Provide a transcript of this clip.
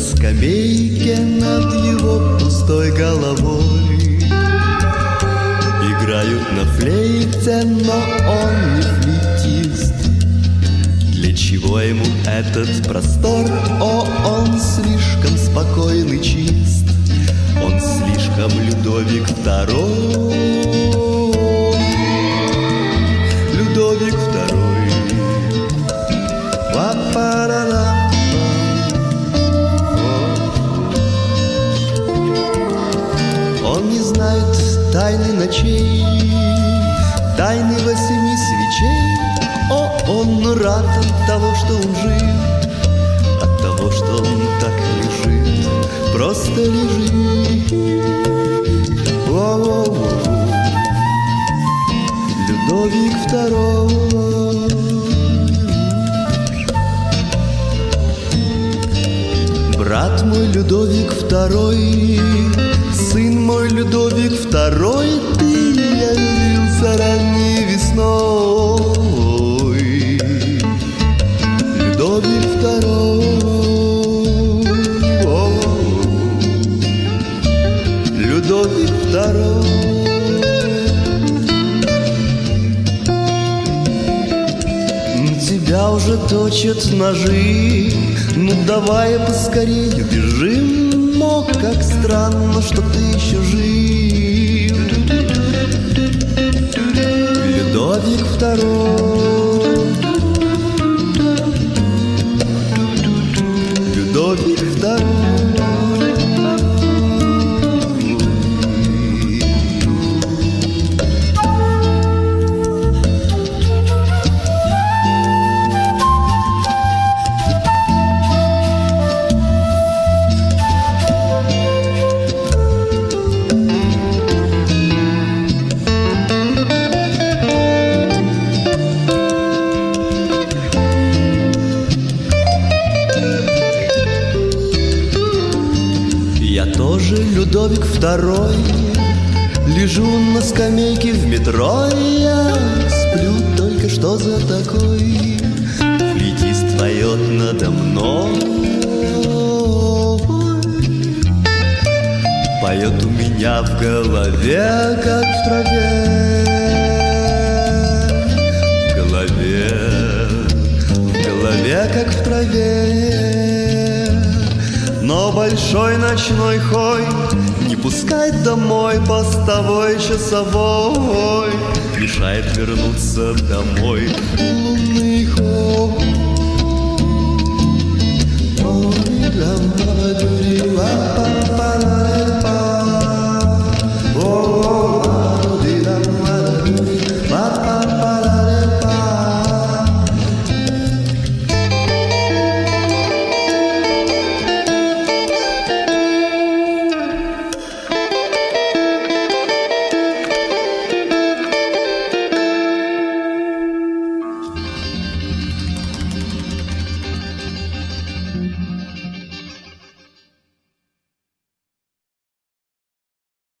скамейке над его пустой головой. Играют на флейте, но он не флейтист. Для чего ему этот простор? О, он слишком спокойный, чист. Он слишком Людовик второй. Людовик второй тайны ночей, тайны восьми свечей. О, он рад от того, что он жив, от того, что он так лежит, просто лежит. Воу-воу-воу. Людовик второй. Брат мой Людовик второй, сын мой Людовик второй, ты явился ранней весной. Людовик второй, о, Людовик второй. Тебя уже точат ножи Ну давай поскорее бежим Как странно, что ты еще жив. Людовик второй. Людовик второй Людовик второй. Лежу на скамейке в метро Я сплю только что за такой. Флейтист поет надо мной. Поет у меня в голове, как в траве. В голове, в голове, как в траве. Но большой ночной хой Не пускать домой постовой часовой. Мешает вернуться домой. Лунный хой